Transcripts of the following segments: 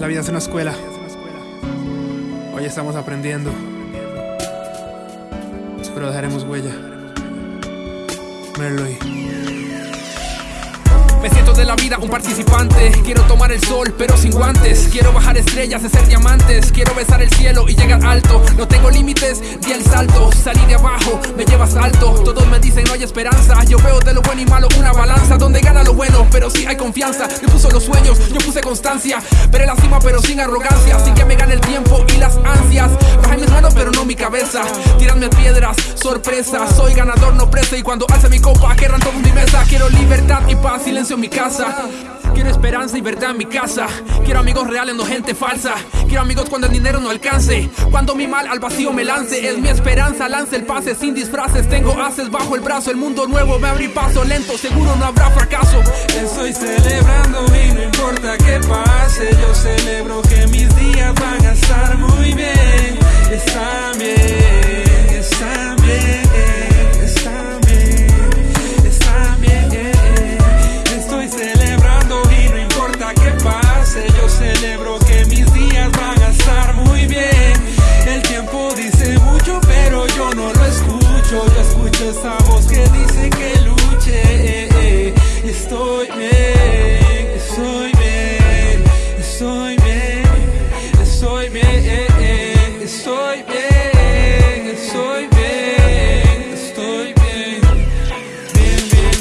La vida es una escuela. Hoy estamos aprendiendo. Espero dejaremos huella. Merloy. De la vida un participante. Quiero tomar el sol, pero sin guantes. Quiero bajar estrellas, ser diamantes. Quiero besar el cielo y llegar alto. No tengo límites, di el salto. Salí de abajo, me llevas alto. Todos me dicen no hay esperanza. Yo veo de lo bueno y malo una balanza donde gana lo bueno, pero sí hay confianza. Yo puse los sueños, yo puse constancia. Veré la cima, pero sin arrogancia. Sin que me gane el tiempo y las ansias. Bajé mis manos, pero no mi cabeza. Tíranme piedras, sorpresa. Soy ganador, no presa. Y cuando alce mi copa, querrán todos mi mesa. Quiero libertad y paz, silencio en mi casa. Quiero esperanza y verdad en mi casa. Quiero amigos reales, no gente falsa. Quiero amigos cuando el dinero no alcance. Cuando mi mal al vacío me lance. Es mi esperanza, lance el pase sin disfraces. Tengo haces bajo el brazo. El mundo nuevo me abrí paso lento. Seguro no habrá fracaso. Estoy celebrando y no importa qué mucho, pero yo no lo escucho. Yo escucho esa voz que dice que luche. eh, eh. Estoy bien, estoy bien, estoy bien, estoy bien, eh, eh. estoy bien, estoy bien, estoy bien. Bien, bien,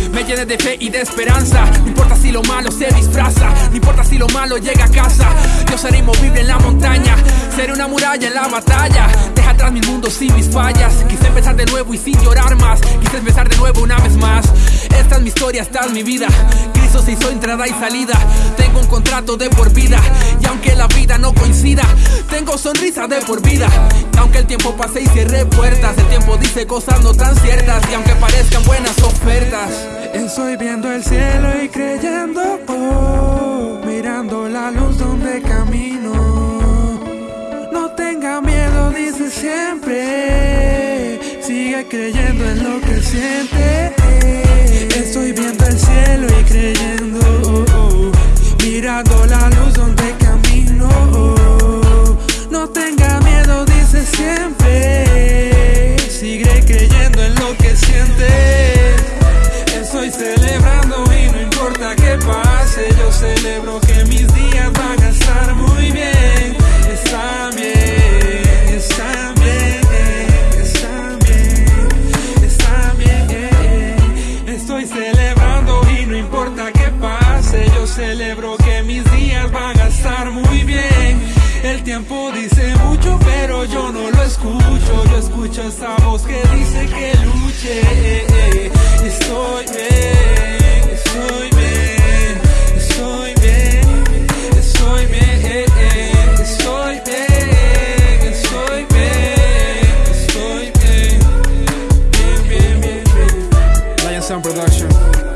bien. Me llene de fe y de esperanza. No importa si lo malo se disfraza. No importa si lo malo llega a casa. Yo seré inmovible en la montaña. Seré una muralla en la batalla. Atrás mi mundo sin mis fallas. Quise empezar de nuevo y sin llorar más. Quise empezar de nuevo una vez más. Esta es mi historia, esta es mi vida. Cristo se hizo entrada y salida. Tengo un contrato de por vida. Y aunque la vida no coincida, tengo sonrisa de por vida. Y aunque el tiempo pase y cierre puertas, el tiempo dice cosas no tan ciertas. Y aunque parezcan buenas ofertas. Estoy viendo el cielo y creyendo, oh, mirando la luz donde camino. Siempre. Sigue creyendo en lo que siente. Estoy viendo el cielo y creyendo, mirando la luz donde camino. No tenga miedo, dice siempre. Sigue creyendo en lo que siente. Estoy celebrando y no importa qué pase, yo celebro que escucho esa voz que dice que luche. Estoy bien, estoy bien, estoy bien, estoy bien, estoy bien, estoy bien, Sound Production.